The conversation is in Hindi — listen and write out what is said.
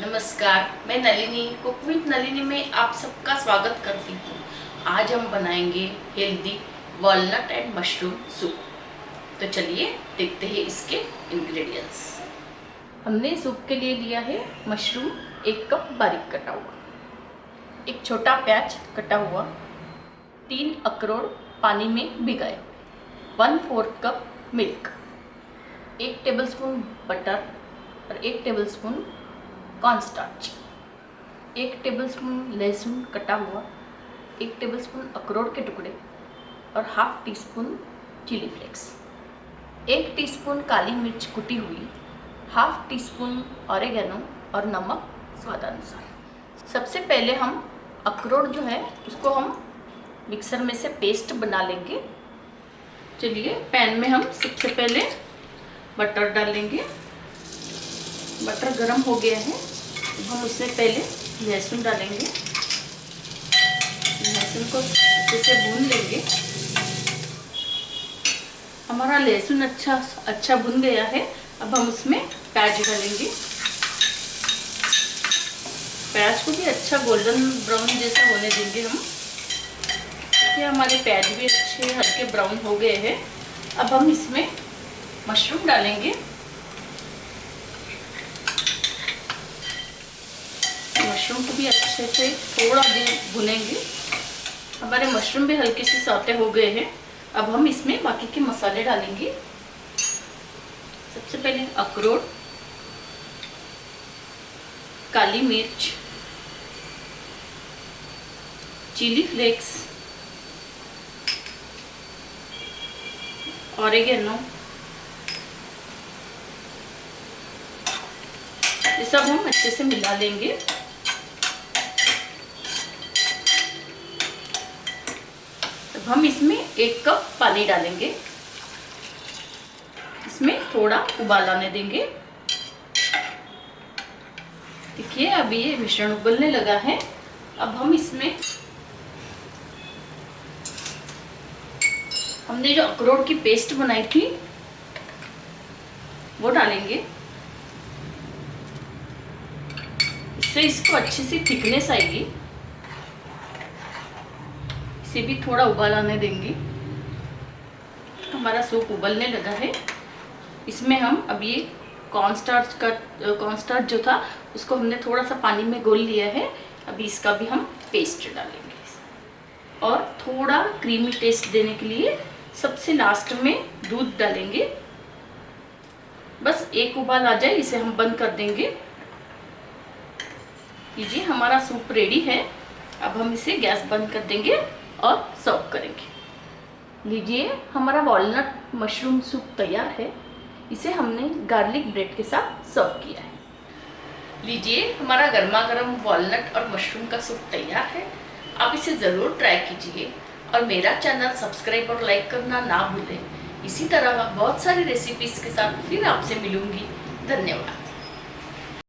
नमस्कार, मैं नलिनी कुक विथ नलिनी में आप सबका स्वागत करती हूँ। आज हम बनाएँगे healthy walnut and mushroom soup तो चलिए देखते हैं इसके इंग्रेडिएंट्स हमने सूप के लिए लिया है मशरूम एक कप बारीक कटा हुआ। एक छोटा प्याज कटा हुआ। तीन अखरोट पानी में भिगाए। वन फोर्थ कप मिल्क एक टेबलस्पून बटर और एक टेबलस्पून कॉर्नस्टार्च एक टेबलस्पून लहसुन कटा हुआ, एक टेबलस्पून अखरोट के टुकड़े और half teaspoon chilli flakes एक टीस्पून काली मिर्च कुटी हुई हाफ़ टी स्पून ऑरेगेनो और नमक स्वादानुसार. सबसे पहले हम अखरोट जो है, उसको हम मिक्सर में से पेस्ट बना लेंगे. चलिए पैन में हम सबसे पहले बटर डालेंगे. बटर गरम हो गया है. हम उसमें पहले लहसुन डालेंगे। लहसुन को अच्छे से भून लेंगे। हमारा लहसुन अच्छा अच्छा भुन गया है। अब हम उसमें प्याज डालेंगे। प्याज को भी अच्छा गोल्डन ब्राउन जैसा होने देंगे हम। ये हमारे प्याज भी अच्छे, हल्के ब्राउन हो गए हैं। अब हम इसमें मशरूम डालेंगे। मशरूम को भी अच्छे से थोड़ा देर भुनेंगे। हमारे मशरूम भी हल्के से सौते हो गए हैं। अब हम इसमें बाकी के मसाले डालेंगे। सबसे पहले अखरोट, काली मिर्च, चिली फ्लेक्स ऑरेगेनो ये सब हम अच्छे से मिला लेंगे। हम इसमें एक कप पानी डालेंगे। इसमें थोड़ा उबाल आने देंगे। देखिए अभी ये मिश्रण उबलने लगा है। अब हम इसमें हमने जो अखरोट की पेस्ट बनाई थी, वो डालेंगे। इससे इसको अच्छी सी थिकनेस आएगी। इसे भी थोड़ा उबाल आने देंगे। हमारा सूप उबलने लगा है। इसमें हम अब ये कॉर्नस्टार्च का कॉर्नस्टार्च जो था, उसको हमने थोड़ा सा पानी में घोल लिया है। अभी इसका भी हम पेस्ट डालेंगे। और थोड़ा क्रीमी टेस्ट देने के लिए सबसे लास्ट में दूध डालेंगे। बस एक उबाल आ जाए, इसे हम बंद कर देंगे। लीजिए, हमारा सूप रेडी है। अब हम इसे गैस बंद कर देंगे। और सर्व करेंगे। लीजिए, हमारा वॉलनट मशरूम सूप तैयार है। इसे हमने गार्लिक ब्रेड के साथ सर्व किया है। लीजिए, हमारा गर्मा गर्म वॉलनट और मशरूम का सूप तैयार है। आप इसे ज़रूर ट्राई कीजिए और मेरा चैनल सब्सक्राइब और लाइक करना ना भूलें। इसी तरह बहुत सारी रेसिपीज़ के साथ फिर आपसे मिलूँगी। धन्यवाद।